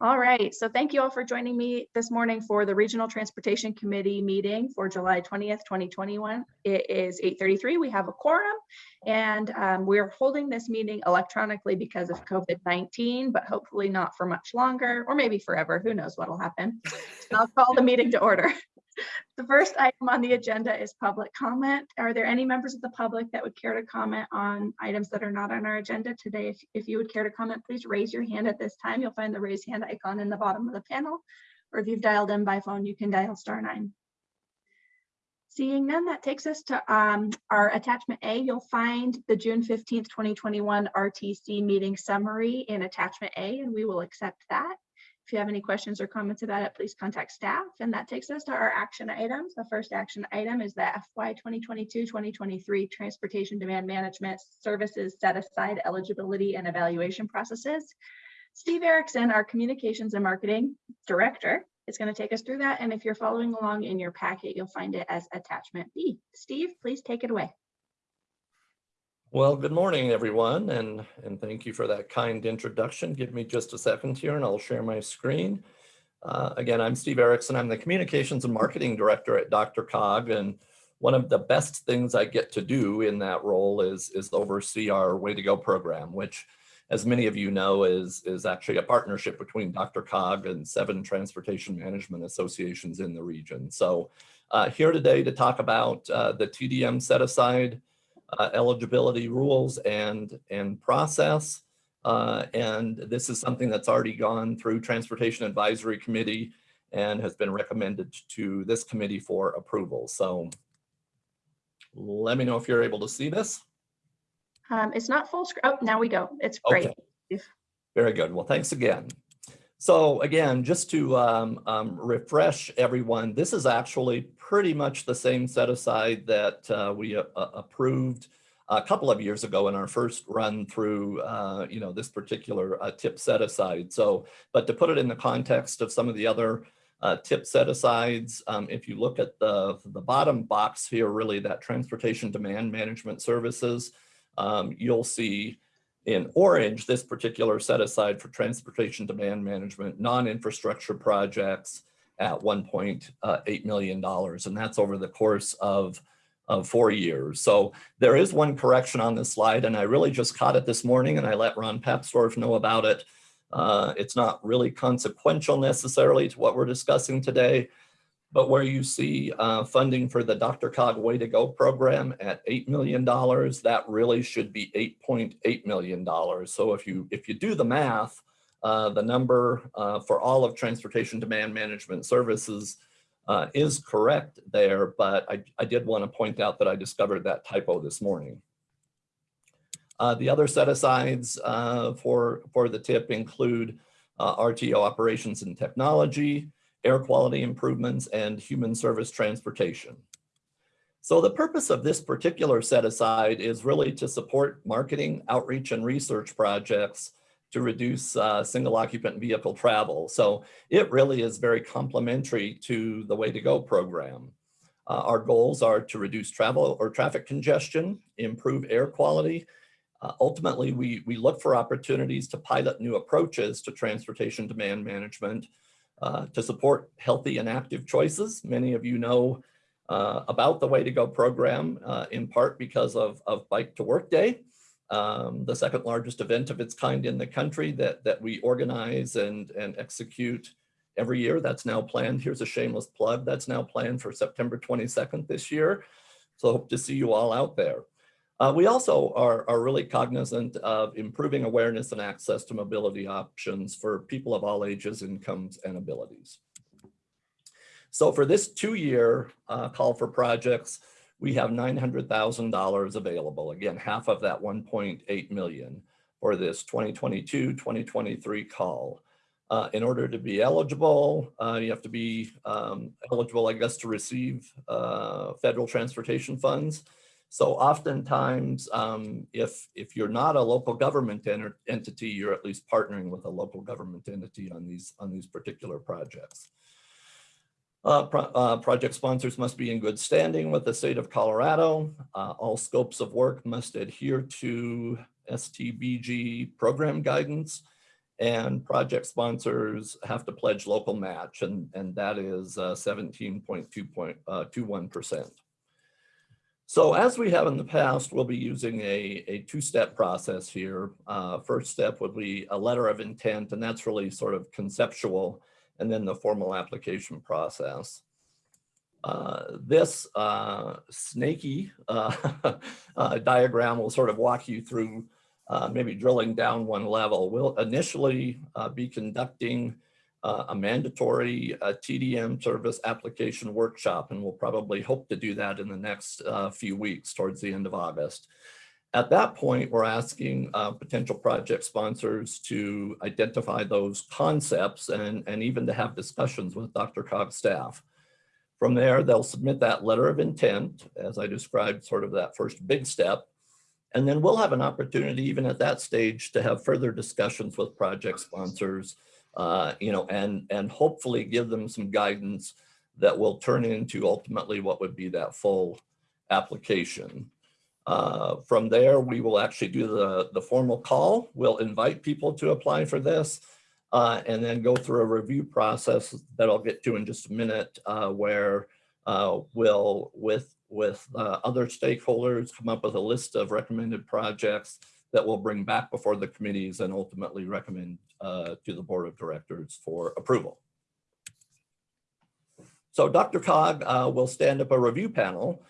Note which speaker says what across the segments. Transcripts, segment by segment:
Speaker 1: All right, so thank you all for joining me this morning for the Regional Transportation Committee meeting for July 20th, 2021. It is 8:33, we have a quorum, and um, we're holding this meeting electronically because of COVID-19, but hopefully not for much longer, or maybe forever, who knows what'll happen. I'll call the meeting to order. The first item on the agenda is public comment. Are there any members of the public that would care to comment on items that are not on our agenda today? If, if you would care to comment, please raise your hand at this time. You'll find the raise hand icon in the bottom of the panel. Or if you've dialed in by phone, you can dial star nine. Seeing none, that takes us to um, our attachment A. You'll find the June 15th, 2021 RTC meeting summary in attachment A, and we will accept that. If you have any questions or comments about it, please contact staff. And that takes us to our action items. The first action item is the FY 2022-2023 Transportation Demand Management Services Set Aside Eligibility and Evaluation Processes. Steve Erickson, our Communications and Marketing Director, is going to take us through that. And if you're following along in your packet, you'll find it as attachment B. Steve, please take it away.
Speaker 2: Well, good morning, everyone, and, and thank you for that kind introduction. Give me just a second here and I'll share my screen. Uh, again, I'm Steve Erickson. I'm the Communications and Marketing Director at DRCOG, and one of the best things I get to do in that role is, is oversee our Way to Go program, which, as many of you know, is, is actually a partnership between DRCOG and seven transportation management associations in the region. So uh, here today to talk about uh, the TDM set aside uh, eligibility rules and, and process. Uh, and this is something that's already gone through Transportation Advisory Committee and has been recommended to this committee for approval. So let me know if you're able to see this.
Speaker 1: Um, it's not full screen. Oh, now we go. It's great.
Speaker 2: Okay. Very good. Well, thanks again. So again, just to um, um, refresh everyone, this is actually pretty much the same set aside that uh, we uh, approved a couple of years ago in our first run through, uh, you know, this particular uh, tip set aside. So, but to put it in the context of some of the other uh, tip set asides, um, if you look at the, the bottom box here, really that transportation demand management services, um, you'll see in orange, this particular set aside for transportation demand management, non-infrastructure projects at $1.8 million. And that's over the course of, of four years. So there is one correction on this slide and I really just caught it this morning and I let Ron Papsdorf know about it. Uh, it's not really consequential necessarily to what we're discussing today, but where you see uh, funding for the Dr. Cog Way to Go program at $8 million, that really should be $8.8 million. So if you, if you do the math, uh, the number uh, for all of transportation demand management services uh, is correct there, but I, I did want to point out that I discovered that typo this morning. Uh, the other set asides uh, for, for the tip include RTO operations and technology, air quality improvements, and human service transportation. So the purpose of this particular set aside is really to support marketing, outreach, and research projects to reduce uh, single occupant vehicle travel. So it really is very complementary to the Way to Go program. Uh, our goals are to reduce travel or traffic congestion, improve air quality. Uh, ultimately, we, we look for opportunities to pilot new approaches to transportation demand management uh, to support healthy and active choices. Many of you know uh, about the Way to Go program, uh, in part because of, of Bike to Work Day, um, the second largest event of its kind in the country that, that we organize and, and execute every year. That's now planned. Here's a shameless plug. That's now planned for September 22nd this year. So hope to see you all out there. Uh, we also are, are really cognizant of improving awareness and access to mobility options for people of all ages, incomes, and abilities. So for this two-year uh, call for projects, we have $900,000 available. Again, half of that 1.8 million for this 2022-2023 call. Uh, in order to be eligible, uh, you have to be um, eligible, I guess, to receive uh, federal transportation funds. So oftentimes, um, if, if you're not a local government ent entity, you're at least partnering with a local government entity on these, on these particular projects. Uh, pro uh, project sponsors must be in good standing with the state of Colorado. Uh, all scopes of work must adhere to STBG program guidance. And project sponsors have to pledge local match and, and that is uh, 17.21%. So as we have in the past, we'll be using a, a two-step process here. Uh, first step would be a letter of intent, and that's really sort of conceptual, and then the formal application process. Uh, this uh, snaky uh, uh, diagram will sort of walk you through uh, maybe drilling down one level. We'll initially be conducting uh, a mandatory uh, TDM service application workshop, and we'll probably hope to do that in the next uh, few weeks towards the end of August. At that point, we're asking uh, potential project sponsors to identify those concepts and, and even to have discussions with DRCOG staff. From there, they'll submit that letter of intent, as I described, sort of that first big step. And then we'll have an opportunity, even at that stage, to have further discussions with project sponsors uh, you know, and, and hopefully give them some guidance that will turn into ultimately what would be that full application. Uh, from there, we will actually do the, the formal call. We'll invite people to apply for this uh, and then go through a review process that I'll get to in just a minute uh, where uh, we'll, with, with uh, other stakeholders, come up with a list of recommended projects that we'll bring back before the committees and ultimately recommend uh, to the board of directors for approval. So DRCOG uh, will stand up a review panel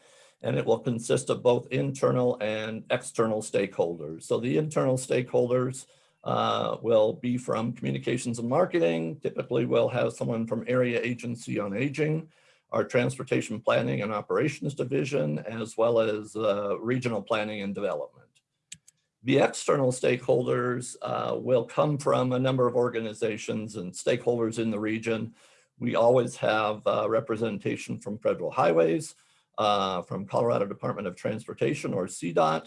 Speaker 2: and it will consist of both internal and external stakeholders. So the internal stakeholders uh, will be from communications and marketing. Typically we'll have someone from area agency on aging, our transportation planning and operations division, as well as uh, regional planning and development. The external stakeholders uh, will come from a number of organizations and stakeholders in the region. We always have uh, representation from federal highways, uh, from Colorado Department of Transportation or CDOT.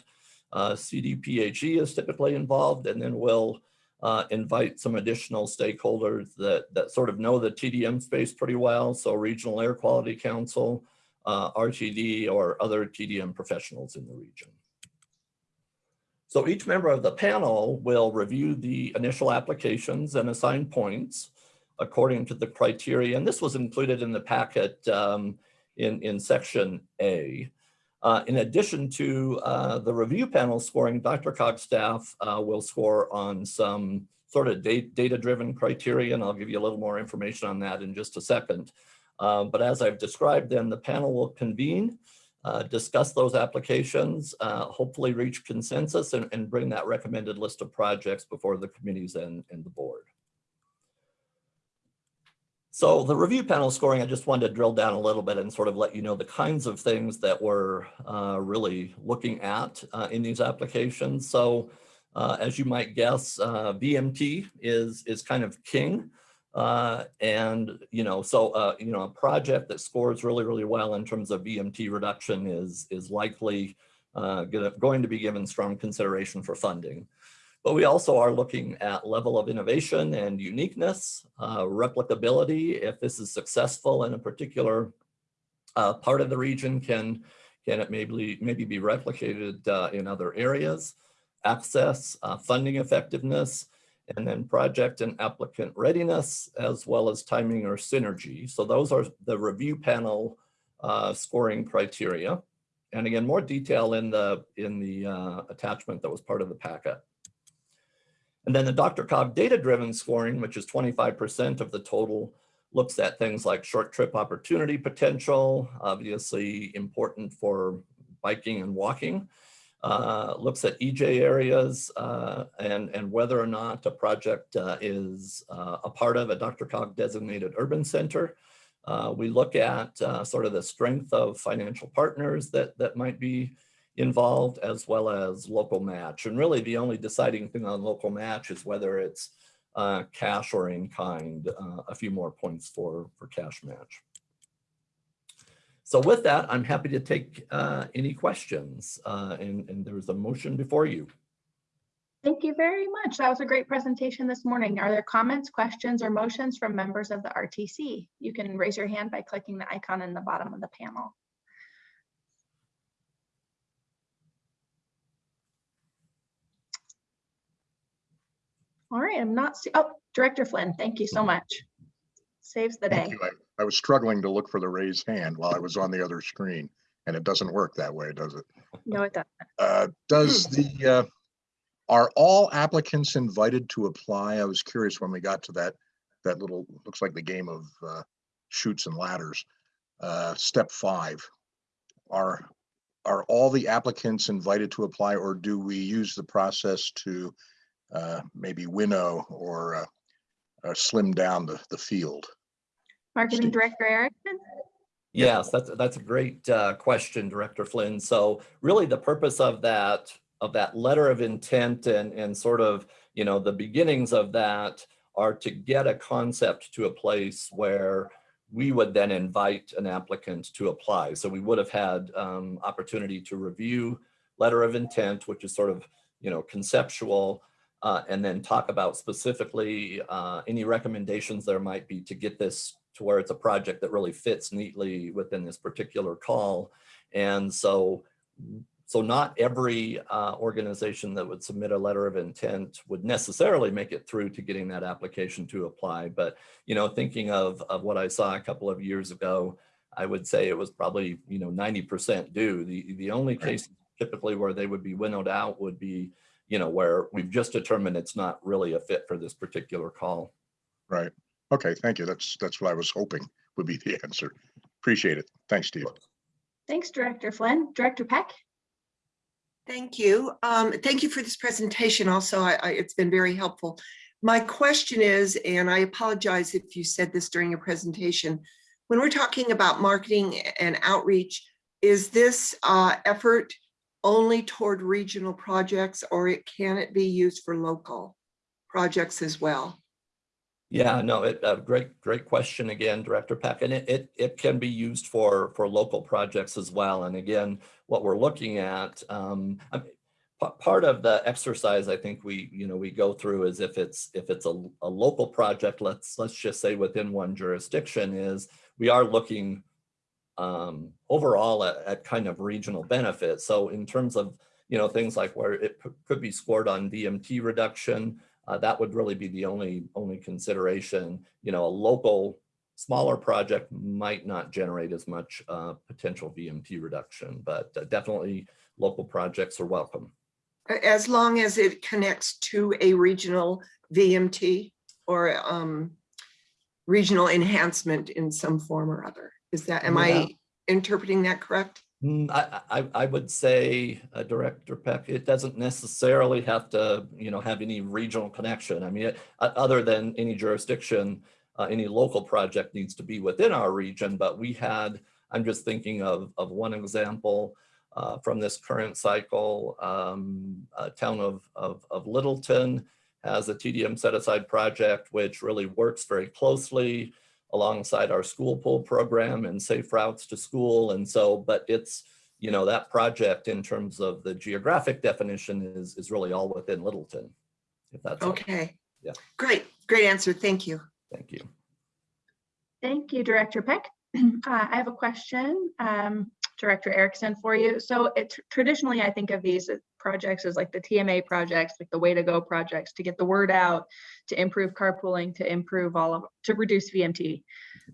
Speaker 2: Uh, CDPHE is typically involved and then we'll uh, invite some additional stakeholders that, that sort of know the TDM space pretty well. So Regional Air Quality Council, uh, RTD or other TDM professionals in the region. So each member of the panel will review the initial applications and assign points according to the criteria. And this was included in the packet um, in, in section A. Uh, in addition to uh, the review panel scoring, DRCOG staff uh, will score on some sort of data-driven criteria, and I'll give you a little more information on that in just a second. Uh, but as I've described, then the panel will convene uh, discuss those applications, uh, hopefully reach consensus and, and, bring that recommended list of projects before the committees and, and the board. So the review panel scoring, I just wanted to drill down a little bit and sort of let you know the kinds of things that we're uh, really looking at uh, in these applications. So uh, as you might guess, VMT is, is kind of king. Uh, and, you know, so, uh, you know, a project that scores really, really well in terms of VMT reduction is, is likely uh, going to be given strong consideration for funding. But we also are looking at level of innovation and uniqueness, uh, replicability. If this is successful in a particular uh, part of the region, can, can it maybe, maybe be replicated in other areas? Access, funding effectiveness, and then project and applicant readiness, as well as timing or synergy. So those are the review panel uh, scoring criteria. And again, more detail in the, in the uh, attachment that was part of the packet. And then the DRCOG data-driven scoring, which is 25% of the total, looks at things like short trip opportunity potential, obviously important for biking and walking, uh, looks at EJ areas uh, and, and whether or not a project uh, is uh, a part of a DRCOG designated urban center. Uh, we look at sort of the strength of financial partners that, that might be involved as well as local match. And really the only deciding thing on local match is whether it's cash or in kind, a few more points for, for cash match. So with that, I'm happy to take uh, any questions uh, and, and there's a motion before you.
Speaker 1: Thank you very much. That was a great presentation this morning. Are there comments, questions, or motions from members of the RTC? You can raise your hand by clicking the icon in the bottom of the panel. All right, I'm not, see- oh, Director Flynn, thank you so much. Saves the day.
Speaker 3: I- was struggling to look for the raised hand while I was on the other screen, and it doesn't work that way, does it?
Speaker 1: No, it doesn't.
Speaker 3: Uh, Does the, uh, are all applicants invited to apply? I was curious when we got to that, that little, looks like the game of uh, Chutes and Ladders. Uh, Step five. Are, are all the applicants invited to apply, or do we use the process to uh, maybe winnow or uh, uh, slim down the, the field?
Speaker 1: Marketing Director Erickson?
Speaker 2: Yes, that's, that's a great uh, question, Director Flynn. So really the purpose of that, of that letter of intent and, and sort of, you know, the beginnings of that are to get a concept to a place where we would then invite an applicant to apply. So we would have had um, opportunity to review letter of intent, which is sort of, you know, conceptual, uh, and then talk about specifically uh, any recommendations there might be to get this to where it's a project that really fits neatly within this particular call. And so, so not every uh, organization that would submit a letter of intent would necessarily make it through to getting that application to apply. But, you know, thinking of, of what I saw a couple of years ago, I would say it was probably, you know, 90% due. The, the only
Speaker 3: Right.
Speaker 2: case typically where they would be winnowed out would be, you know, where we've just determined it's not really a fit for this particular call.
Speaker 3: Right. Okay, thank you. That's, that's what I was hoping would be the answer. Appreciate it. Thanks, Steve.
Speaker 1: Thanks, Director Flynn. Director Peck?
Speaker 4: Thank you. Um, thank you for this presentation. Also, I, I, it's been very helpful. My question is, and I apologize if you said this during your presentation, when we're talking about marketing and outreach, is this uh, effort only toward regional projects or it can it be used for local projects as well?
Speaker 2: Yeah, no, it, uh, great, great question again, Director Peck, and it, it, it can be used for, for local projects as well. And again, what we're looking at, um, I mean, part of the exercise I think we, you know, we go through is if it's, if it's a, a local project, let's, let's just say within one jurisdiction is, we are looking um, overall at, at kind of regional benefits. So in terms of, you know, things like where it could be scored on VMT reduction, uh, that would really be the only, only consideration. You know, a local smaller project might not generate as much uh, potential VMT reduction, but uh, definitely local projects are welcome.
Speaker 4: As long as it connects to a regional VMT or um, regional enhancement in some form or other. Is that, am
Speaker 2: Yeah.
Speaker 4: I interpreting that correct?
Speaker 2: Mm, I, I, I would say, uh, Director Peck, it doesn't necessarily have to, you know, have any regional connection. I mean, uh, other than any jurisdiction, uh, any local project needs to be within our region, but we had, I'm just thinking of, of one example uh, from this current cycle, um, town of, of, of Littleton has a TDM set aside project, which really works very closely alongside our school pool program and safe routes to school. And so, but it's, you know, that project in terms of the geographic definition is, is really all within Littleton. If that's, helpful.
Speaker 4: Okay.
Speaker 2: Yeah.
Speaker 4: Great, great answer. Thank you.
Speaker 2: thank you.
Speaker 1: Thank you, Director Peck. Uh, I have a question, um, Director Erickson for you. So it traditionally, I think of these projects as like the TMA projects, like the way to go projects to get the word out, to improve carpooling, to improve all of, to reduce VMT.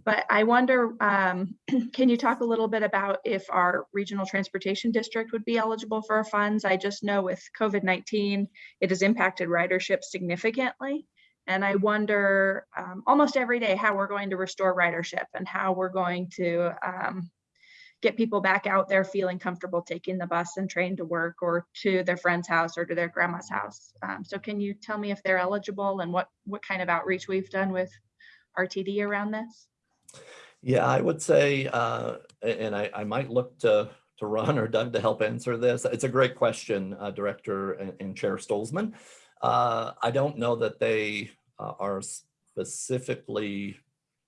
Speaker 1: But I wonder, um, can you talk a little bit about if our regional transportation district would be eligible for our funds? I just know with COVID-19, it has impacted ridership significantly. And I wonder um, almost every day how we're going to restore ridership and how we're going to um, get people back out there feeling comfortable taking the bus and train to work or to their friend's house or to their grandma's house. Um, so can you tell me if they're eligible and what what kind of outreach we've done with RTD around this?
Speaker 2: Yeah, I would say, uh, and I, I might look to, to Ron or Doug to help answer this. It's a great question, uh, Director and, and Chair Stolzmann. Uh, I don't know that they uh, are specifically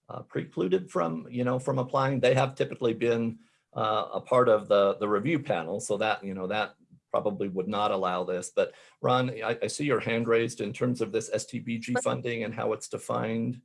Speaker 2: uh, precluded from, you know, from applying. They have typically been uh, a part of the, the review panel, so that, you know, that probably would not allow this. But Ron, I, I see your hand raised in terms of this STBG funding and how it's defined.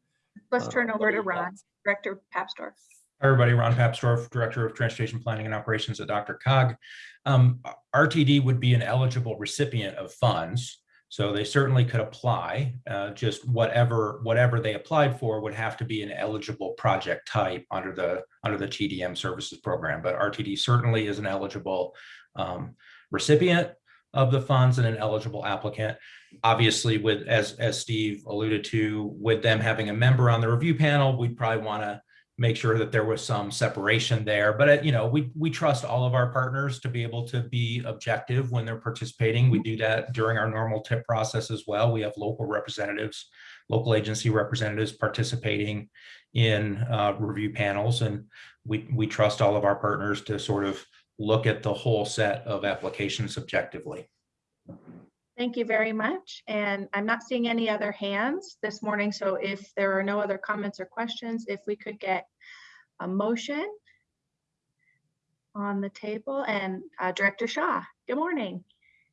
Speaker 1: Let's
Speaker 2: Uh,
Speaker 1: turn
Speaker 2: what
Speaker 1: over to
Speaker 2: you got?
Speaker 1: Ron, Director Papsdorf.
Speaker 5: Hi, everybody. Ron Papsdorf, Director of Transportation Planning and Operations at DRCOG. Um, RTD would be an eligible recipient of funds. So they certainly could apply, uh, just whatever, whatever they applied for would have to be an eligible project type under the, under the TDM services program. But RTD certainly is an eligible um, recipient of the funds and an eligible applicant. Obviously, with, as, as Steve alluded to, with them having a member on the review panel, we'd probably want to make sure that there was some separation there. But, uh, you know, we, we trust all of our partners to be able to be objective when they're participating. We do that during our normal tip process as well. We have local representatives, local agency representatives participating in uh, review panels. And we, we trust all of our partners to sort of look at the whole set of applications objectively.
Speaker 1: Thank you very much. And I'm not seeing any other hands this morning. So if there are no other comments or questions, if we could get a motion on the table and uh, Director Shaw, good morning.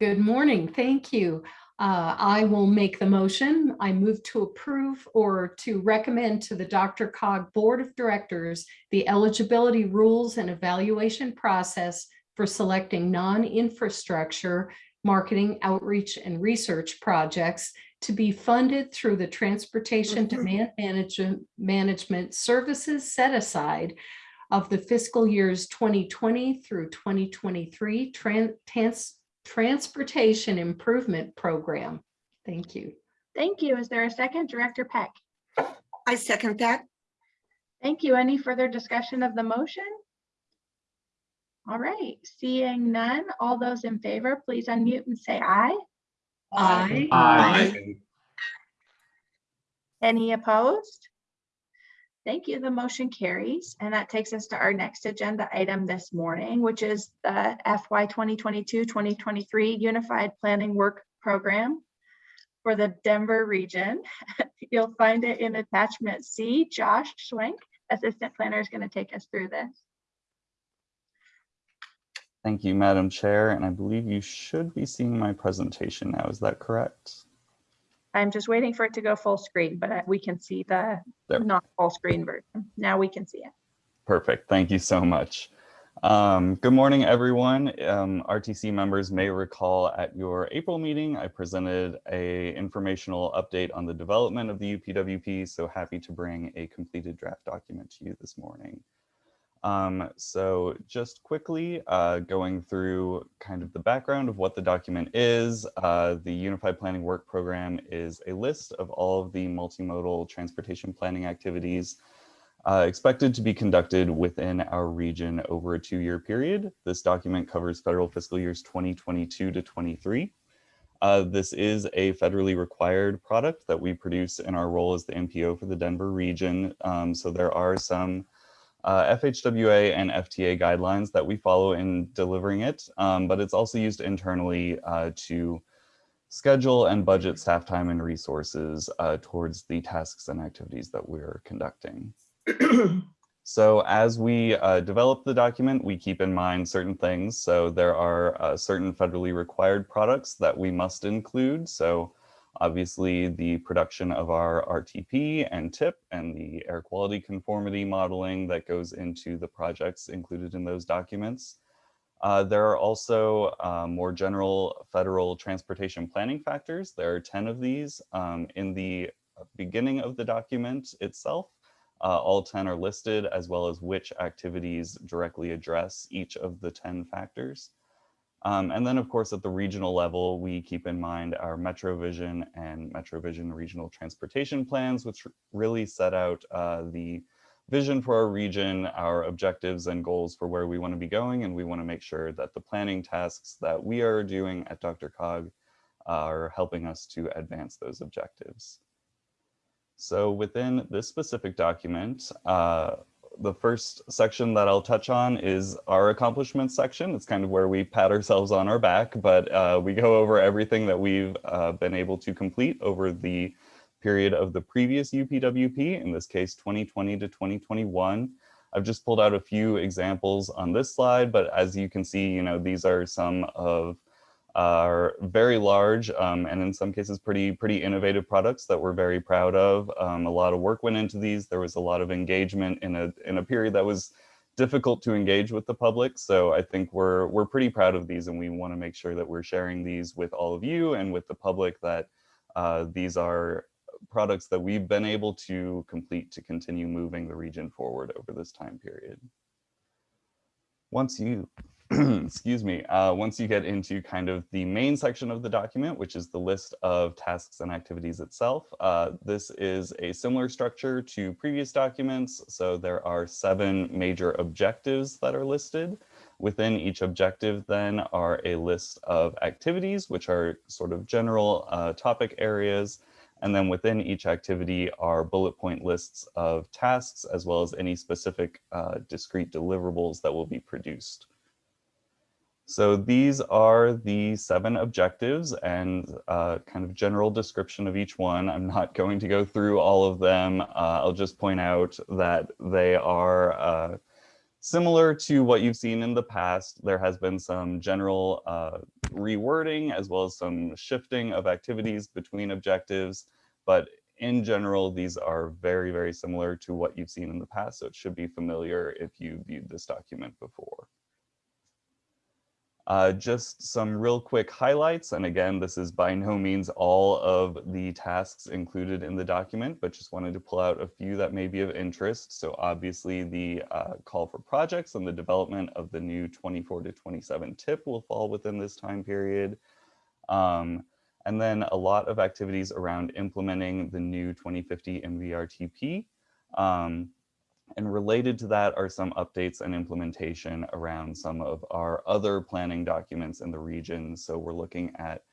Speaker 6: Good morning. Thank you. Uh, I will make the motion. I move to approve or to recommend to the DRCOG Board of Directors the eligibility rules and evaluation process for selecting non-infrastructure marketing, outreach, and research projects to be funded through the Transportation
Speaker 4: Mhm.
Speaker 6: Demand Management Management Services Set Aside of the fiscal years 2020 through 2023 tran- trans- Transportation Improvement Program. Thank you.
Speaker 1: Thank you. Is there a second? Director Peck?
Speaker 4: I second that.
Speaker 1: Thank you. Any further discussion of the motion? All right, seeing none, all those in favor, please unmute and say aye.
Speaker 6: Aye.
Speaker 7: Aye.
Speaker 1: Any opposed? Thank you. The motion carries. And that takes us to our next agenda item this morning, which is the FY 2022-2023 Unified Planning Work Program for the Denver region. You'll find it in attachment C. Josh Schwenk, Assistant Planner, is going to take us through this.
Speaker 7: Thank you, Madam Chair, and I believe you should be seeing my presentation now. Is that correct?
Speaker 1: I'm just waiting for it to go full screen, but we can see the
Speaker 7: There.
Speaker 1: not full screen version. Now we can see it.
Speaker 7: Perfect. Thank you so much. Um, good morning, everyone. Um, RTC members may recall at your April meeting, I presented a informational update on the development of the UPWP. So happy to bring a completed draft document to you this morning. Um, so just quickly uh, going through kind of the background of what the document is, uh, the Unified Planning Work Program is a list of all of the multimodal transportation planning activities uh, expected to be conducted within our region over a two-year period. This document covers federal fiscal years 2022 to 23. Uh, this is a federally required product that we produce in our role as the MPO for the Denver region. Um, so there are some uh, FHWA and FTA guidelines that we follow in delivering it, um, but it's also used internally uh, to schedule and budget staff time and resources uh, towards the tasks and activities that we're conducting. So as we uh, develop the document, we keep in mind certain things. So there are uh, certain federally required products that we must include. So obviously the production of our RTP and TIP and the air quality conformity modeling that goes into the projects included in those documents. Uh, there are also uh, more general federal transportation planning factors. There are 10 of these um, in the beginning of the document itself. Uh, all 10 are listed as well as which activities directly address each of the 10 factors. Um, and then of course at the regional level, we keep in mind our MetroVision and MetroVision regional transportation plans, which really set out uh, the vision for our region, our objectives and goals for where we want to be going. And we want to make sure that the planning tasks that we are doing at DRCOG are helping us to advance those objectives. So within this specific document, uh, the first section that I'll touch on is our accomplishments section. It's kind of where we pat ourselves on our back, but uh, we go over everything that we've uh, been able to complete over the period of the previous UPWP, in this case, 2020 to 2021. I've just pulled out a few examples on this slide, but as you can see, you know, these are some of are very large um, and in some cases pretty pretty innovative products that we're very proud of. Um, a lot of work went into these. There was a lot of engagement in a in a period that was difficult to engage with the public. So I think we're we're pretty proud of these, and we want to make sure that we're sharing these with all of you and with the public that uh, these are products that we've been able to complete to continue moving the region forward over this time period. Once you, excuse me, uh, once you get into kind of the main section of the document, which is the list of tasks and activities itself, uh, this is a similar structure to previous documents. So there are seven major objectives that are listed. Within each objective then are a list of activities, which are sort of general uh, topic areas. And then within each activity are bullet point lists of tasks, as well as any specific uh, discrete deliverables that will be produced. So these are the seven objectives and uh, kind of general description of each one. I'm not going to go through all of them. Uh, I'll just point out that they are uh, similar to what you've seen in the past. There has been some general uh, rewording as well as some shifting of activities between objectives. But in general, these are very, very similar to what you've seen in the past. So it should be familiar if you viewed this document before. Uh, just some real quick highlights. And again, this is by no means all of the tasks included in the document, but just wanted to pull out a few that may be of interest. So obviously the uh, call for projects and the development of the new 24 to 27 tip will fall within this time period. Um, and then a lot of activities around implementing the new 2050 MVRTP. Um, and related to that are some updates and implementation around some of our other planning documents in the region. So we're looking at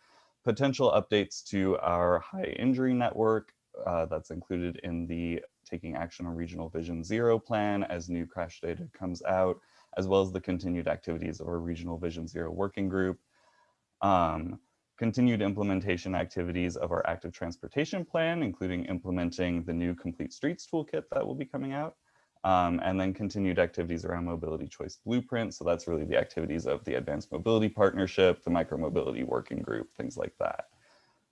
Speaker 7: potential updates to our high injury network uh, that's included in the Taking Action on Regional Vision Zero plan as new crash data comes out, as well as the continued activities of our Regional Vision Zero working group. Um, continued implementation activities of our active transportation plan, including implementing the new complete streets toolkit that will be coming out. Um, and then continued activities around mobility choice blueprint. So that's really the activities of the Advanced Mobility Partnership, the Micromobility Working Group, things like that.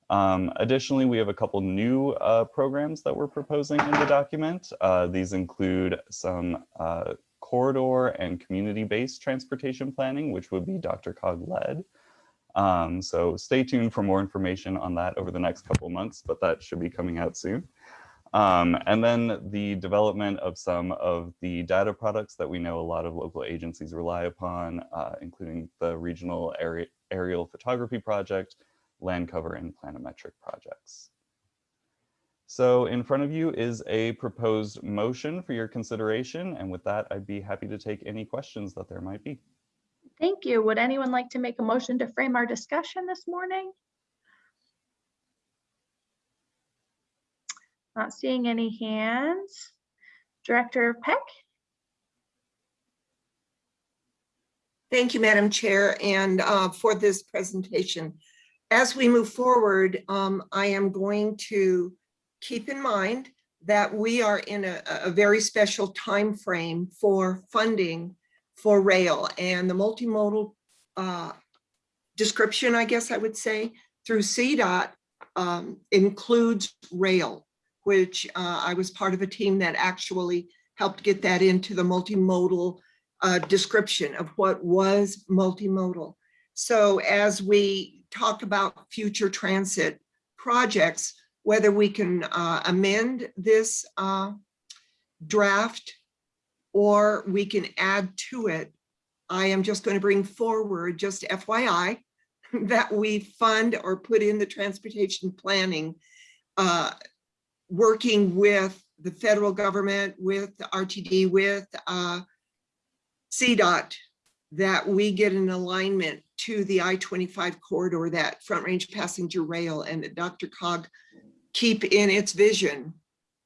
Speaker 7: Um, additionally, we have a couple new uh, programs that we're proposing in the document. Uh, these include some uh, corridor and community-based transportation planning, which would be DRCOG led. Um, so stay tuned for more information on that over the next couple months, but that should be coming out soon. Um, and then the development of some of the data products that we know a lot of local agencies rely upon, uh, including the regional aerial photography project, land cover and planimetric projects. So in front of you is a proposed motion for your consideration. And with that, I'd be happy to take any questions that there might be.
Speaker 1: Thank you. Would anyone like to make a motion to frame our discussion this morning? Not seeing any hands. Director Peck?
Speaker 4: Thank you, Madam Chair, and uh, for this presentation. As we move forward, um, I am going to keep in mind that we are in a, a very special time frame for funding for rail and the multimodal uh, description, I guess I would say, through CDOT um, includes rail, which uh, I was part of a team that actually helped get that into the multimodal uh, description of what was multimodal. So as we talk about future transit projects, whether we can uh, amend this uh, draft or we can add to it, I am just going to bring forward, just FYI, that we fund or put in the transportation planning, uh, working with the federal government, with the RTD, with uh, CDOT, that we get an alignment to the I-25 corridor, that Front Range Passenger Rail, and that DRCOG keep in its vision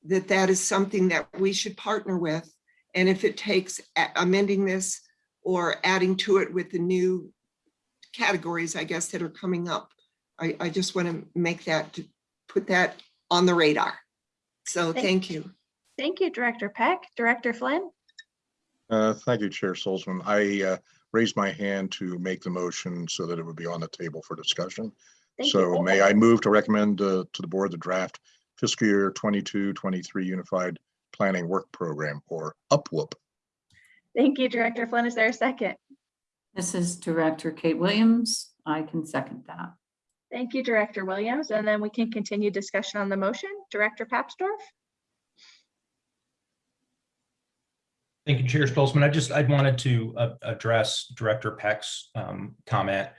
Speaker 4: that that is something that we should partner with. And if it takes amending this or adding to it with the new categories, I guess, that are coming up, I, I just want to make that, put that on the radar. So
Speaker 1: Thank-
Speaker 4: thank you.
Speaker 1: Thank you, Director Peck. Director Flynn?
Speaker 3: Uh, Thank you, Chair Stolzmann. I uh, raised my hand to make the motion so that it would be on the table for discussion.
Speaker 1: Thank you.
Speaker 3: So may I move to recommend uh, to the board the draft fiscal year 22, 23 Unified Planning Work Program or UPWOOP?
Speaker 1: Thank you, Director Flynn. Is there a second?
Speaker 8: This is Director Kate Williams. I can second that.
Speaker 1: Thank you, Director Williams. And then we can continue discussion on the motion. Director Papsdorf?
Speaker 5: Thank you, Chair Stolzmann. I just, I wanted to uh, address Director Peck's um, comment.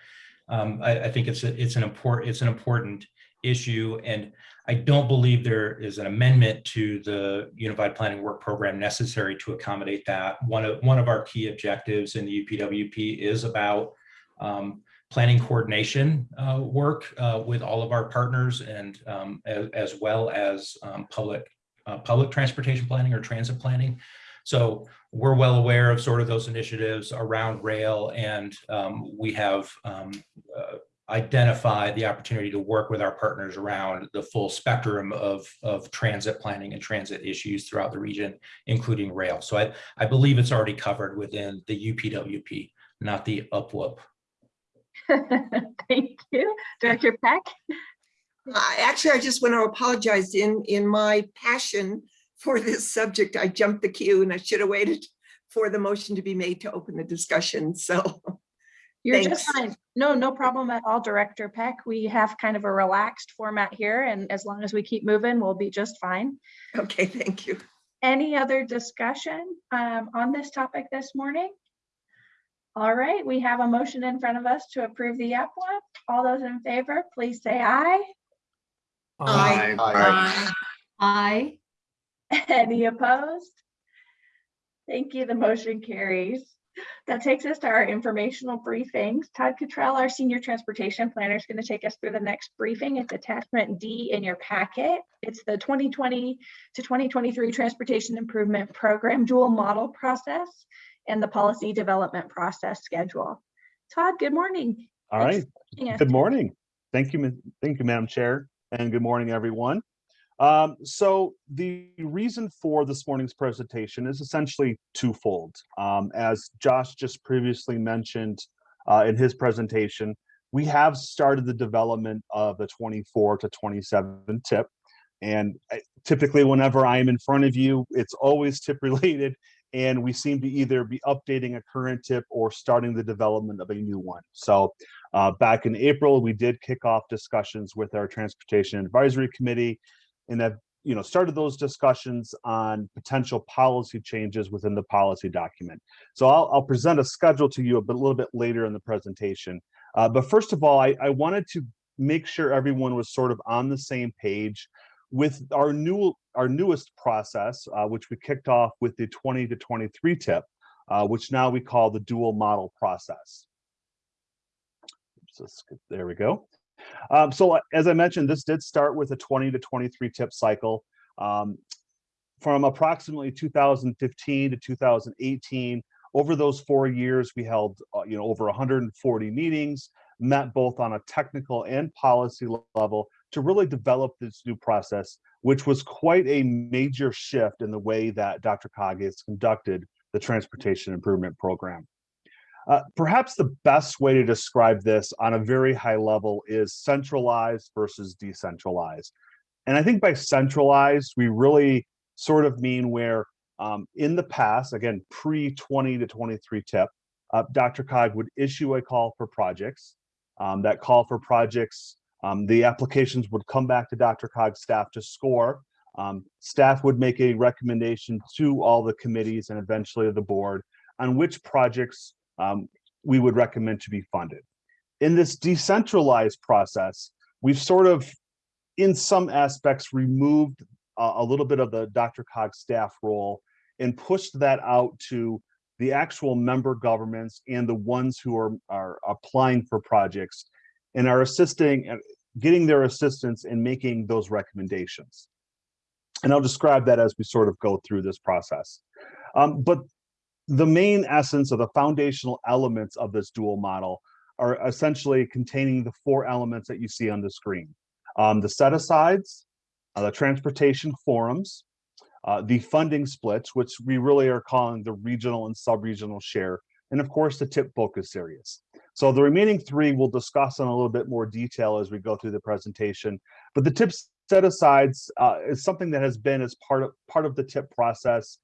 Speaker 5: Um, I, I think it's, a- it's an important, it's an important issue, and I don't believe there is an amendment to the Unified Planning Work Program necessary to accommodate that. One of, one of our key objectives in the UPWP is about um, planning coordination uh, work uh, with all of our partners and um, as, as well as um, public, uh, public transportation planning or transit planning. So we're well aware of sort of those initiatives around rail and um, we have um, uh, identified the opportunity to work with our partners around the full spectrum of, of transit planning and transit issues throughout the region, including rail. So I, I believe it's already covered within the UPWP, not the UPWUP.
Speaker 1: Thank you. Director Peck?
Speaker 4: Actually, I just want to apologize in, in my passion for this subject, I jumped the queue and I should have waited for the motion to be made to open the discussion. So,
Speaker 1: You're just fine. No, no problem at all, Director Peck. We have kind of a relaxed format here and as long as we keep moving, we'll be just fine.
Speaker 4: okay, thank you.
Speaker 1: Any other discussion um, on this topic this morning? All right, we have a motion in front of us to approve the EPWA. All those in favor, please say aye.
Speaker 4: Aye.
Speaker 3: Aye.
Speaker 6: I,
Speaker 1: Any opposed? Thank you. The motion carries. That takes us to our informational briefings. Todd Cottrell, our senior transportation planner, is going to take us through the next briefing. It's attachment D in your packet. It's the 2020 to 2023 Transportation Improvement Program dual model process and the policy development process schedule. Todd, good morning.
Speaker 9: All
Speaker 1: Thanks
Speaker 9: right,
Speaker 1: for joining us.
Speaker 9: good morning. Thank you, thank you, Madam Chair, and good morning, everyone. Um, so the reason for this morning's presentation is essentially twofold. Um, as Josh just previously mentioned uh, in his presentation, we have started the development of the 24 to 27 tip. And I- typically whenever I am in front of you, it's always tip related. And we seem to either be updating a current tip or starting the development of a new one. So uh, back in April, we did kick off discussions with our Transportation Advisory Committee and have, you know, started those discussions on potential policy changes within the policy document. So I'll, I'll present a schedule to you a bit, a little bit later in the presentation. Uh, but first of all, I, I wanted to make sure everyone was sort of on the same page with our new, our newest process, uh, which we kicked off with the 20 to 23 tip, uh, which now we call the dual model process. Let's get- there we go. Um, so uh, as I mentioned, this did start with a 20 to 23 tip cycle. Um, from approximately 2015 to 2018, over those four years, we held, uh, you know, over 140 meetings, met both on a technical and policy level to really develop this new process, which was quite a major shift in the way that DRCOG has conducted the Transportation Improvement Program. Uh, perhaps the best way to describe this on a very high level is centralized versus decentralized. And I think by centralized, we really sort of mean where um, in the past, again, pre 20 to 23 tip, uh, DRCOG would issue a call for projects. Um, that call for projects, um, the applications would come back to DRCOG's staff to score. Um, staff would make a recommendation to all the committees and eventually the board on which projects um, we would recommend to be funded. In this decentralized process, we've sort of, in some aspects, removed a, a little bit of the DRCOG staff role and pushed that out to the actual member governments and the ones who are, are applying for projects and are assisting, getting their assistance in making those recommendations. And I'll describe that as we sort of go through this process. Um, but the main essence of the foundational elements of this dual model are essentially containing the four elements that you see on the screen. Um, the set-asides, uh, the transportation forums, uh, the funding splits, which we really are calling the regional and sub-regional share, and of course the tip focus areas. So the remaining three we'll discuss in a little bit more detail as we go through the presentation. But the tip set-asides uh, is something that has been as part of part of the tip process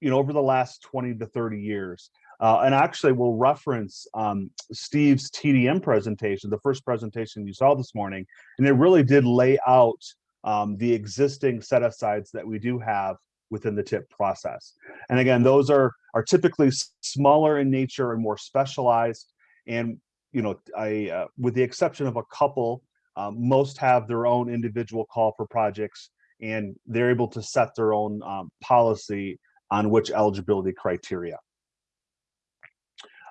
Speaker 9: you know, over the last 20 to 30 years. Uh, and actually we'll reference um, Steve's TDM presentation, the first presentation you saw this morning, and it really did lay out um, the existing set asides that we do have within the tip process. And again, those are are typically smaller in nature and more specialized. And you know, I uh, with the exception of a couple, um, most have their own individual call for projects, and they're able to set their own um, policy on which eligibility criteria.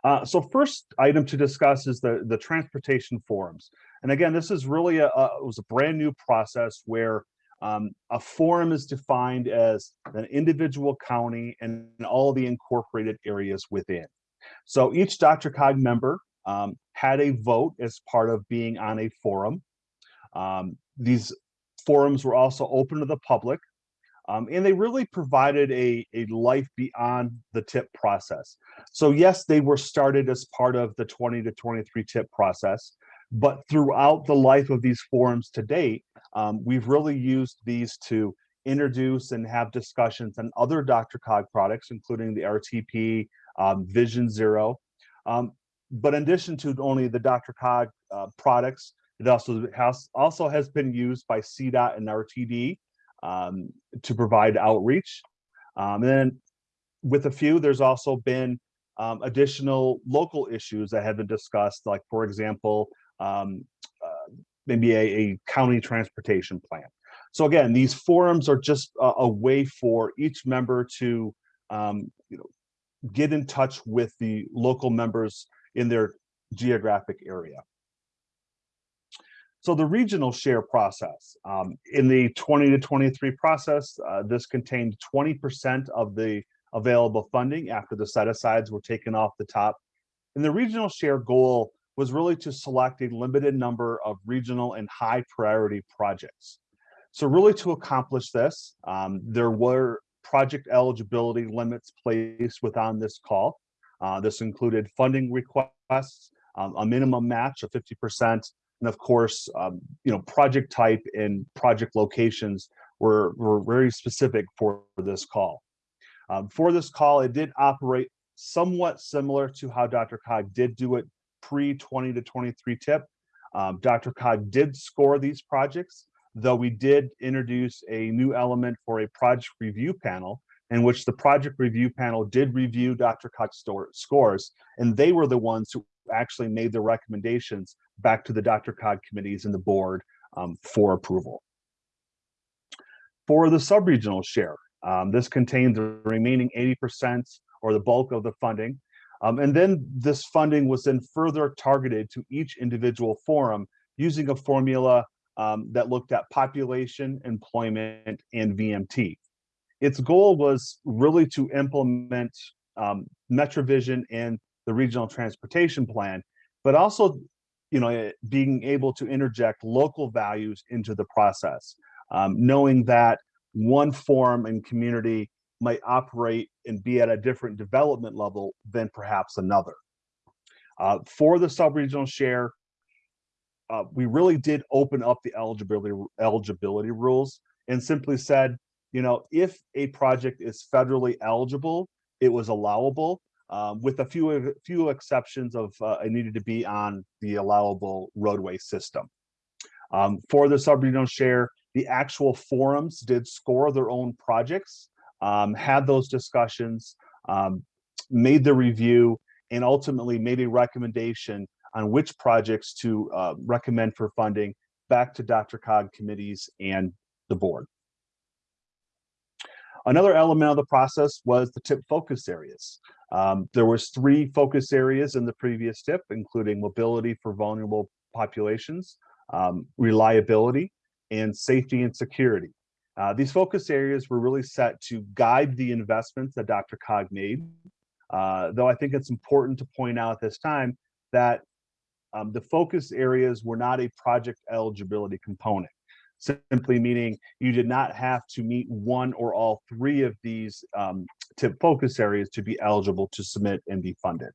Speaker 9: Uh, so first item to discuss is the, the transportation forums. And again, this is really a, a it was a brand new process where um, a forum is defined as an individual county and all the incorporated areas within. So each DRCOG member um, had a vote as part of being on a forum. Um, these forums were also open to the public. Um, and they really provided a, a life beyond the tip process. So yes, they were started as part of the 20 to 23 tip process, but throughout the life of these forums to date, um, we've really used these to introduce and have discussions on other DRCOG products, including the RTP, um, Vision Zero. Um, but in addition to only the DRCOG uh, products, it also has also has been used by CDOT and RTD um, to provide outreach. Um, and then with a few, there's also been um, additional local issues that have been discussed, like for example, um, uh, maybe a, a county transportation plan. So again, these forums are just a, a way for each member to, um, you know, get in touch with the local members in their geographic area. So the regional share process, um, in the 20 to 23 process, uh, this contained 20% of the available funding after the set asides were taken off the top. And the regional share goal was really to select a limited number of regional and high priority projects. So really to accomplish this, um, there were project eligibility limits placed within this call. Uh, this included funding requests, um, a minimum match of 50%, and of course, um, you know, project type and project locations were, were very specific for this call. Um, for this call, it did operate somewhat similar to how DRCOG did do it pre 20 to 23 tip. Um, DRCOG did score these projects, though we did introduce a new element for a project review panel in which the project review panel did review DRCOG's scores, and they were the ones who actually made the recommendations back to the DRCOG committees and the board um, for approval. For the subregional share, um, this contains the remaining 80% or the bulk of the funding. Um, and then this funding was then further targeted to each individual forum using a formula um, that looked at population, employment, and VMT. Its goal was really to implement um, MetroVision and the regional transportation plan, but also you know, being able to interject local values into the process, um, knowing that one form and community might operate and be at a different development level than perhaps another. Uh, for the sub-regional share, uh, we really did open up the eligibility eligibility rules and simply said, you know, if a project is federally eligible, it was allowable um, with a few few exceptions of uh, it needed to be on the allowable roadway system. Um, for the sub-regional share, the actual forums did score their own projects, um, had those discussions, um, made the review, and ultimately made a recommendation on which projects to uh, recommend for funding back to DRCOG committees and the board. Another element of the process was the tip focus areas. Um, there was three focus areas in the previous tip, including mobility for vulnerable populations, um, reliability, and safety and security. Uh, these focus areas were really set to guide the investments that DRCOG made, uh, though I think it's important to point out at this time that um, the focus areas were not a project eligibility component simply meaning you did not have to meet one or all three of these um, tip focus areas to be eligible to submit and be funded.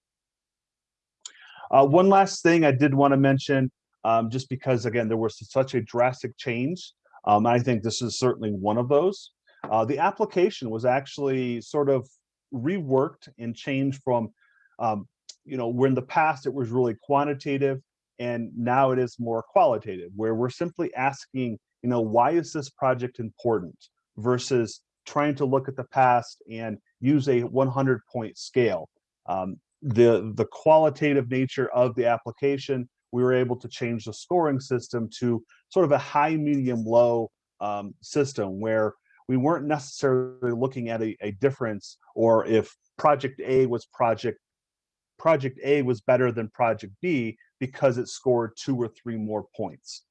Speaker 9: Uh, one last thing I did want to mention, um, just because again, there was such a drastic change. Um, I think this is certainly one of those. Uh, the application was actually sort of reworked and changed from, um, you know, where in the past it was really quantitative and now it is more qualitative, where we're simply asking, you know, why is this project important versus trying to look at the past and use a 100 point scale. Um, the, the qualitative nature of the application, we were able to change the scoring system to sort of a high, medium, low um, system where we weren't necessarily looking at a, a difference or if project A was project project A was better than project B because it scored two or three more points.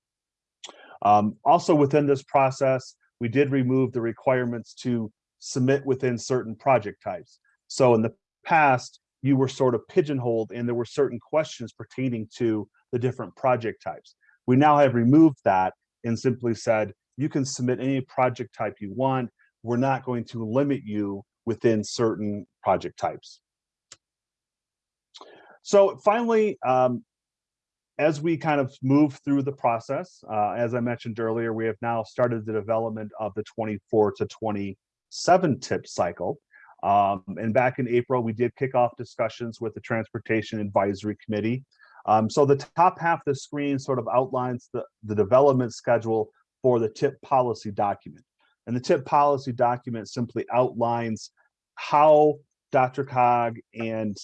Speaker 9: Um, also within this process, we did remove the requirements to submit within certain project types. So in the past, you were sort of pigeonholed and there were certain questions pertaining to the different project types. We now have removed that and simply said, you can submit any project type you want. We're not going to limit you within certain project types. So finally, um, as we kind of move through the process, uh, as I mentioned earlier, we have now started the development of the 24 to 27 tip cycle. Um, and back in April, we did kick off discussions with the Transportation Advisory Committee. Um, so the top half of the screen sort of outlines the, the development schedule for the tip policy document. And the tip policy document simply outlines how DRCOG and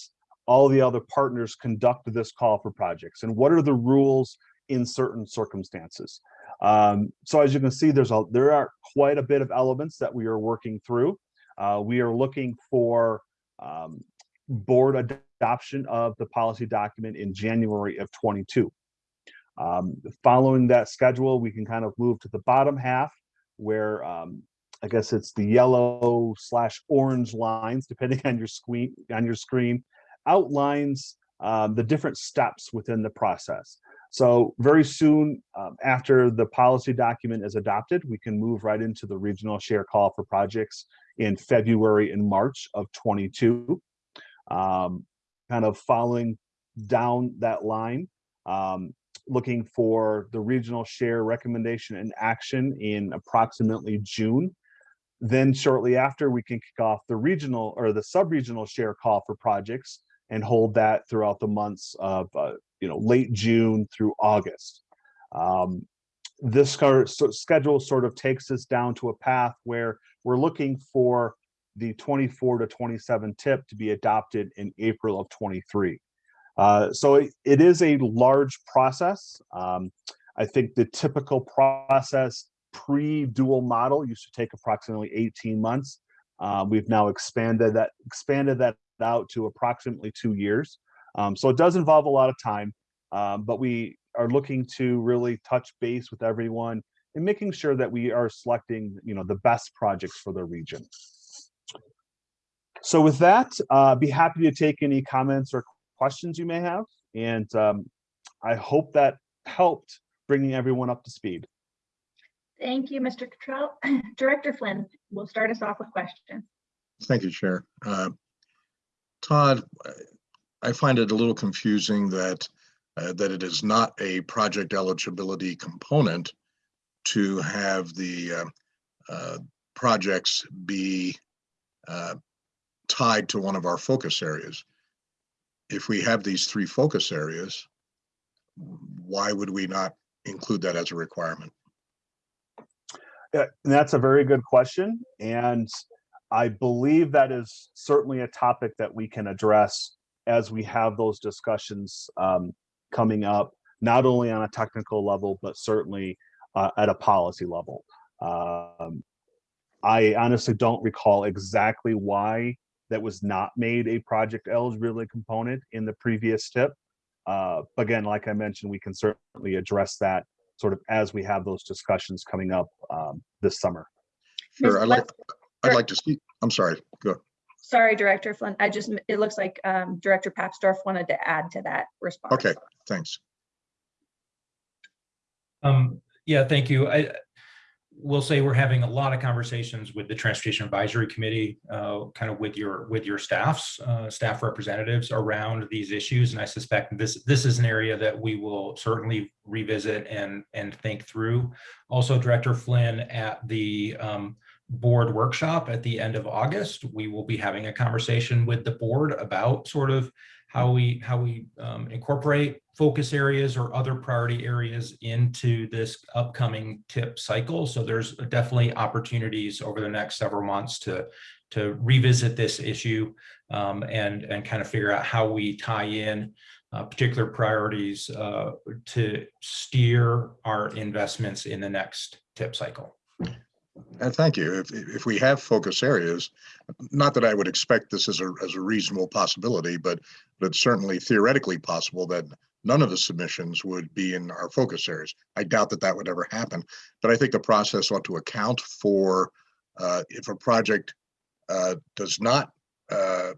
Speaker 9: all the other partners conduct this call for projects and what are the rules in certain circumstances. Um, so as you can see, there's a there are quite a bit of elements that we are working through. Uh, we are looking for um, board adoption of the policy document in January of 22. Um, following that schedule, we can kind of move to the bottom half where um, I guess it's the yellow slash orange lines, depending on your screen on your screen, outlines um, the different steps within the process. So very soon um, after the policy document is adopted, we can move right into the regional share call for projects in February and March of 22. Um, kind of following down that line, um, looking for the regional share recommendation and action in approximately June. Then shortly after, we can kick off the regional or the sub-regional share call for projects and hold that throughout the months of uh, you know late June through August. Um, this schedule sort of takes us down to a path where we're looking for the 24 to 27 tip to be adopted in April of 23. Uh, so it, it is a large process. Um, I think the typical process pre-dual model used to take approximately 18 months. Uh, we've now expanded that expanded that out to approximately two years. Um, so it does involve a lot of time, um, but we are looking to really touch base with everyone and making sure that we are selecting, you know, the best projects for the region. So with that, uh, be happy to take any comments or questions you may have. And um, I hope that helped bringing everyone up to speed.
Speaker 1: Thank you, Mr. Cottrell. Director Flynn we'll start us off with questions.
Speaker 3: Thank you, Chair. Uh, Todd, I find it a little confusing that uh, that it is not a project eligibility component to have the uh, uh, projects be uh, tied to one of our focus areas. If we have these three focus areas, why would we not include that as a requirement?
Speaker 9: Yeah, that's a very good question. And I believe that is certainly a topic that we can address as we have those discussions um, coming up, not only on a technical level, but certainly uh, at a policy level. Um, I honestly don't recall exactly why that was not made a project eligibility component in the previous tip. Uh, again, like I mentioned, we can certainly address that sort of as we have those discussions coming up um, this summer.
Speaker 3: Sure, I'd like, I'd like to see, I'm sorry, go.
Speaker 1: Sorry, Director Flynn. I just, it looks like um, Director Papsdorf wanted to add to that response.
Speaker 3: Okay, thanks.
Speaker 5: Um, yeah, thank you. I will say we're having a lot of conversations with the Transportation Advisory Committee, uh, kind of with your with your staffs, uh, staff representatives around these issues, and I suspect this this is an area that we will certainly revisit and and think through. Also, Director Flynn at the um, board workshop at the end of August. We will be having a conversation with the board about sort of how we, how we um, incorporate focus areas or other priority areas into this upcoming tip cycle. So there's definitely opportunities over the next several months to, to revisit this issue um, and, and kind of figure out how we tie in uh, particular priorities uh, to steer our investments in the next tip cycle.
Speaker 3: And thank you. If, if we have focus areas, not that I would expect this as a, as a reasonable possibility, but, but it's certainly theoretically possible that none of the submissions would be in our focus areas. I doubt that that would ever happen, but I think the process ought to account for uh, if a project uh, does not uh,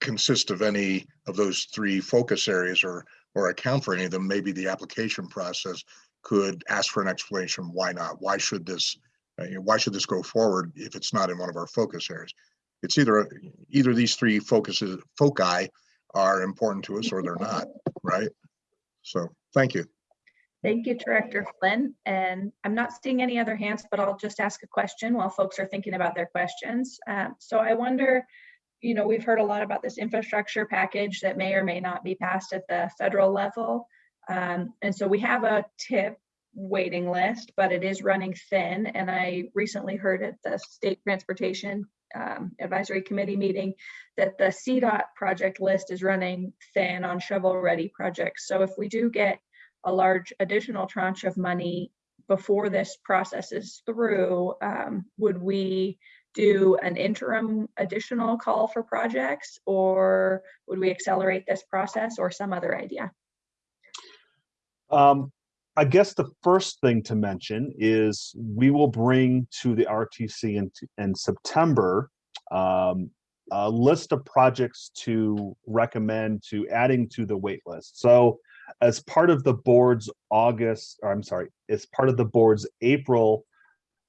Speaker 3: consist of any of those three focus areas or, or account for any of them, maybe the application process could ask for an explanation. Why not? Why should this why should this go forward if it's not in one of our focus areas? It's either, either these three focuses, foci are important to us or they're not, right? So, thank you.
Speaker 1: Thank you, Director Flynn. And I'm not seeing any other hands, but I'll just ask a question while folks are thinking about their questions. Um, So I wonder, you know, we've heard a lot about this infrastructure package that may or may not be passed at the federal level. Um, And so we have a tip waiting list, but it is running thin. And I recently heard at the State Transportation um, Advisory Committee meeting that the CDOT project list is running thin on shovel-ready projects. So if we do get a large additional tranche of money before this process is through, um, would we do an interim additional call for projects? Or would we accelerate this process or some other idea?
Speaker 9: Um, I guess the first thing to mention is we will bring to the RTC in, in September um, a list of projects to recommend to adding to the wait list. So as part of the board's August, or I'm sorry, as part of the board's April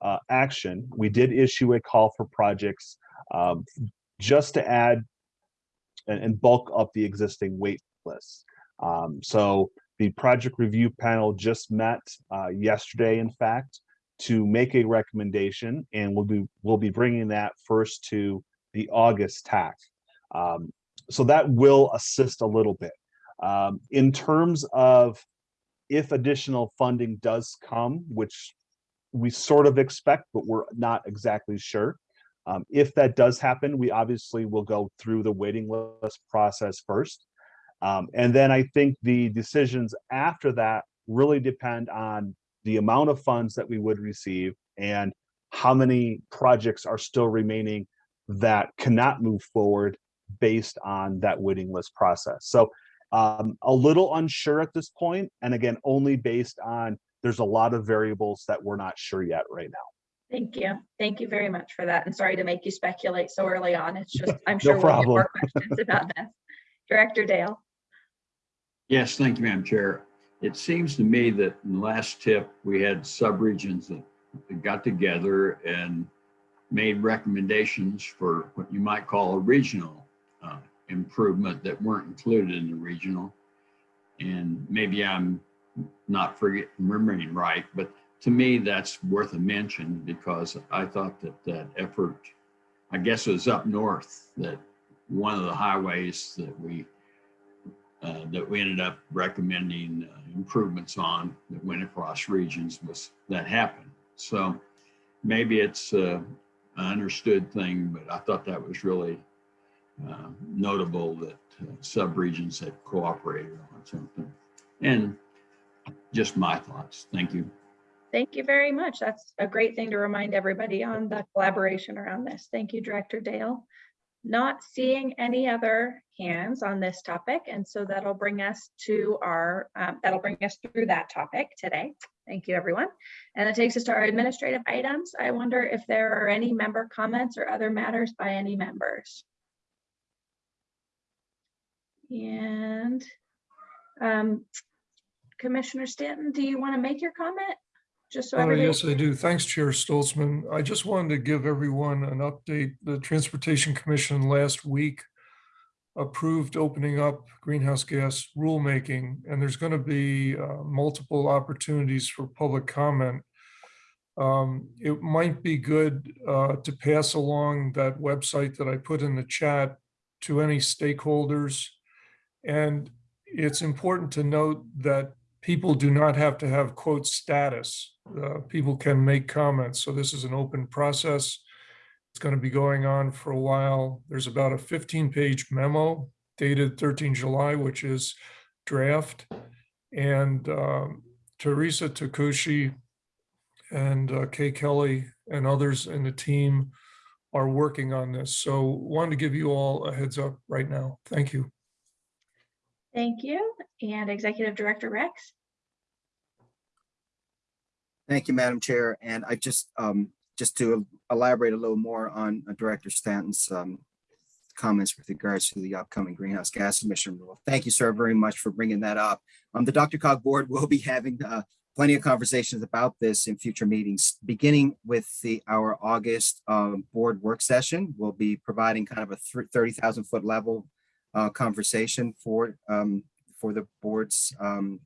Speaker 9: uh, action, we did issue a call for projects um, just to add and, and bulk up the existing wait list. Um, so the project review panel just met uh, yesterday, in fact, to make a recommendation, and we'll be we'll be bringing that first to the August TAC. Um, so that will assist a little bit. Um, in terms of if additional funding does come, which we sort of expect, but we're not exactly sure. Um, if that does happen, we obviously will go through the waiting list process first. Um, and then I think the decisions after that really depend on the amount of funds that we would receive and how many projects are still remaining that cannot move forward based on that waiting list process. So um, a little unsure at this point, and again, only based on there's a lot of variables that we're not sure yet right now.
Speaker 1: Thank you. Thank you very much for that. And sorry to make you speculate so early on. It's just, I'm
Speaker 9: No
Speaker 1: sure we'll get more questions about this. Director Dale.
Speaker 10: Yes, thank you, Madam Chair. It seems to me that in the last tip, we had subregions that got together and made recommendations for what you might call a regional uh, improvement that weren't included in the regional. And maybe I'm not forget, remembering right, but to me, that's worth a mention because I thought that that effort, I guess it was up north, that one of the highways that we uh, that we ended up recommending uh, improvements on that went across regions was that happened. So maybe it's uh, an understood thing, but I thought that was really uh, notable that subregions had cooperated on something. And just my thoughts. Thank you.
Speaker 1: Thank you very much. That's a great thing to remind everybody on the collaboration around this. Thank you, Director Dale. Not seeing any other hands on this topic, and so that'll bring us to our, um, that'll bring us through that topic today. Thank you, everyone. And it takes us to our administrative items. I wonder if there are any member comments or other matters by any members. And um, Commissioner Stanton, do you want to make your comment? Just so
Speaker 11: Uh. Yes, I do. Thanks, Chair Stolzmann. I just wanted to give everyone an update. The Transportation Commission last week approved opening up greenhouse gas rulemaking, and there's going to be uh, multiple opportunities for public comment Um, It might be good uh, to pass along that website that I put in the chat to any stakeholders. And it's important to note that people do not have to have quote status. Uh, People can make comments, so this is an open process. It's going to be going on for a while. There's about a 15-page memo dated 13 July, which is draft. And um, Teresa Takushi and uh, Kay Kelly and others in the team are working on this. So wanted to give you all a heads up right now. Thank you.
Speaker 1: Thank you. And Executive Director Rex.
Speaker 12: Thank you, Madam Chair. And I just, um, just to elaborate a little more on uh, Director Stanton's, um, comments with regards to the upcoming greenhouse gas emission rule. Thank you, sir, very much for bringing that up. Um, the DRCOG Board will be having, uh, plenty of conversations about this in future meetings, beginning with the, our August, um, board work session. We'll be providing kind of a thirty thousand foot level, uh, conversation for, um, for the board's, um,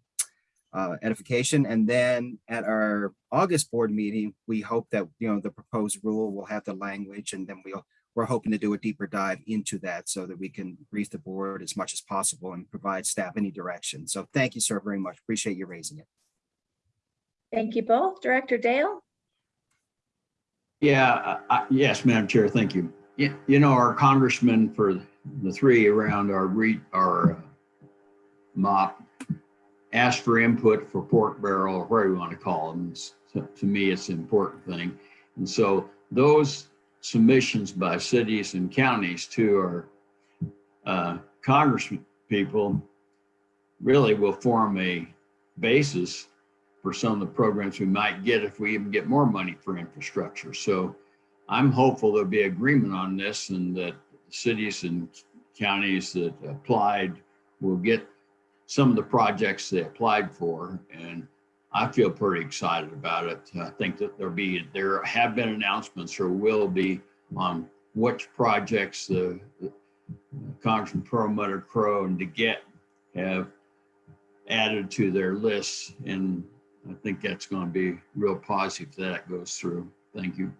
Speaker 12: uh, edification. And then at our August board meeting, we hope that, you know, the proposed rule will have the language and then we'll, we're hoping to do a deeper dive into that so that we can brief the board as much as possible and provide staff any direction. So thank you, sir, very much. Appreciate you raising it.
Speaker 1: Thank you both. Director Dale.
Speaker 10: Yeah, I- I- yes, Madam Chair, thank you. You, you know, our congressman for the three around our re, our uh, mop asked for input for pork barrel or whatever you want to call them. So to me, it's an important thing. And so those submissions by cities and counties to our uh, congressman people really will form a basis for some of the programs we might get if we even get more money for infrastructure. So I'm hopeful there'll be agreement on this and that cities and counties that applied will get some of the projects they applied for. And I feel pretty excited about it. I think that there'll be, there have been announcements or will be on which projects the the Congressman Perlmutter Crow and DeGette have added to their lists. And I think that's going to be real positive if that goes through. Thank you.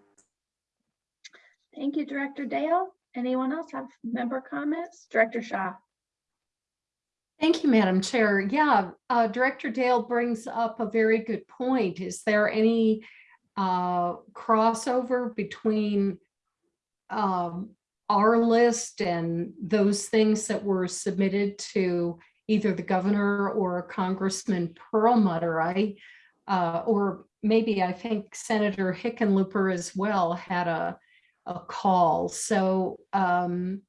Speaker 1: Thank you, Director Dale. Anyone else have member comments? Director Shaw.
Speaker 6: Thank you, Madam Chair. Yeah, uh, Director Dale brings up a very good point. Is there any uh, crossover between um, our list and those things that were submitted to either the governor or Congressman Perlmutter? I, uh, or maybe I think Senator Hickenlooper as well had a, a call. So um,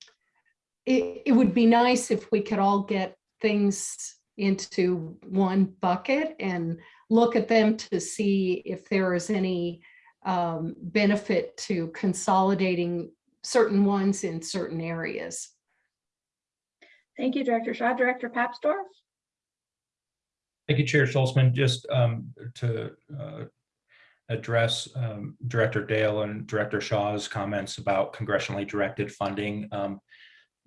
Speaker 6: it, it would be nice if we could all get things into one bucket and look at them to see if there is any um, benefit to consolidating certain ones in certain areas.
Speaker 1: Thank you, Director Shaw. Director Papsdorf.
Speaker 5: Thank you, Chair Stolzmann. Just um, to uh, address um, Director Dale and Director Shaw's comments about congressionally directed funding. Um,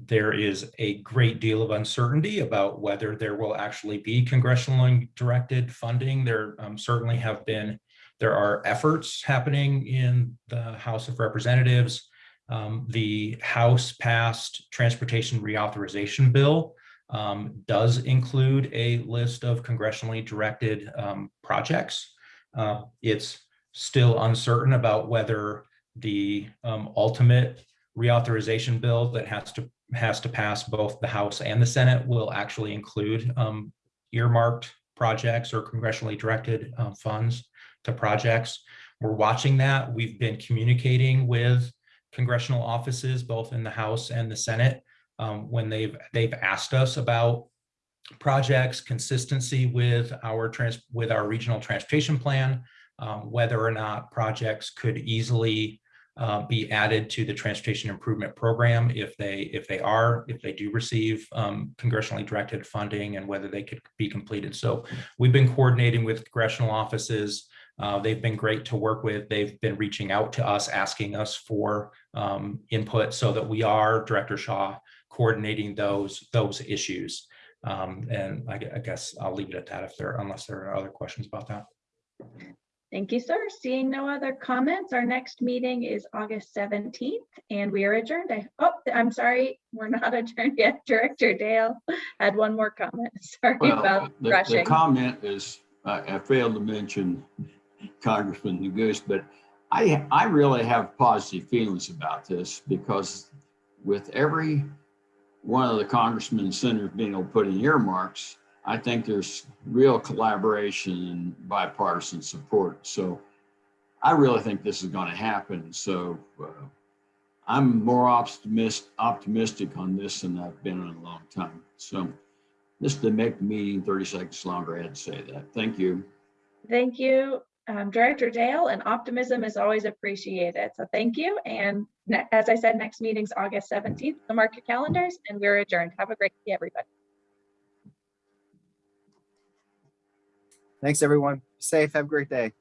Speaker 5: there is a great deal of uncertainty about whether there will actually be congressionally directed funding. There um, certainly have been, there are efforts happening in the House of Representatives. Um, the House passed transportation reauthorization bill um, does include a list of congressionally directed um, projects. Uh, it's still uncertain about whether the um, ultimate reauthorization bill that has to has to pass both the House and the Senate will actually include um, earmarked projects or congressionally directed uh, funds to projects. We're watching that. We've been communicating with congressional offices, both in the House and the Senate, um, when they've they've asked us about projects, consistency with our trans with our regional transportation plan, um, whether or not projects could easily uh, be added to the transportation improvement program if they if they are if they do receive um, congressionally directed funding and whether they could be completed. So we've been coordinating with congressional offices. Uh, they've been great to work with. They've been reaching out to us, asking us for um, input so that we are, Director Shaw, coordinating those those issues. Um, and I, I guess I'll leave it at that if there unless there are other questions about that.
Speaker 1: Thank you, sir. Seeing no other comments, our next meeting is August 17th and we are adjourned. I, oh, I'm sorry, we're not adjourned yet. Director Dale had one more comment. Sorry
Speaker 10: Well,
Speaker 1: about
Speaker 10: the, the comment is, I, I failed to mention Congressman Neguse, but I, I really have positive feelings about this because with every one of the congressmen and senators being able to put in earmarks, I think there's real collaboration and bipartisan support. So I really think this is going to happen. So uh, I'm more optimist, optimistic on this than I've been in a long time. So just to make the meeting 30 seconds longer, I had to say that. Thank you.
Speaker 1: Thank you, um, Director Dale, and optimism is always appreciated. So thank you. And as I said, next meeting's August 17th. So mark your calendars and we're adjourned. Have a great day, everybody.
Speaker 12: Thanks, everyone. Safe. Have a great day.